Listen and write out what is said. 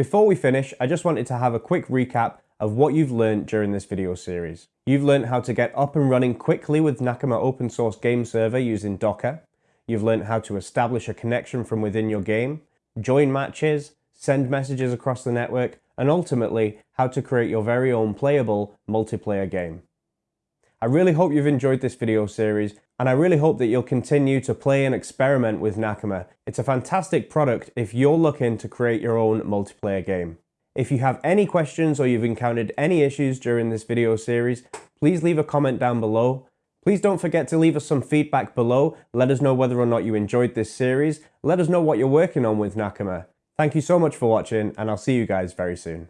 Before we finish, I just wanted to have a quick recap of what you've learned during this video series. You've learned how to get up and running quickly with Nakama open source game server using Docker. You've learned how to establish a connection from within your game, join matches, send messages across the network, and ultimately how to create your very own playable multiplayer game. I really hope you've enjoyed this video series and I really hope that you'll continue to play and experiment with Nakama. It's a fantastic product if you're looking to create your own multiplayer game. If you have any questions or you've encountered any issues during this video series, please leave a comment down below. Please don't forget to leave us some feedback below. Let us know whether or not you enjoyed this series. Let us know what you're working on with Nakama. Thank you so much for watching and I'll see you guys very soon.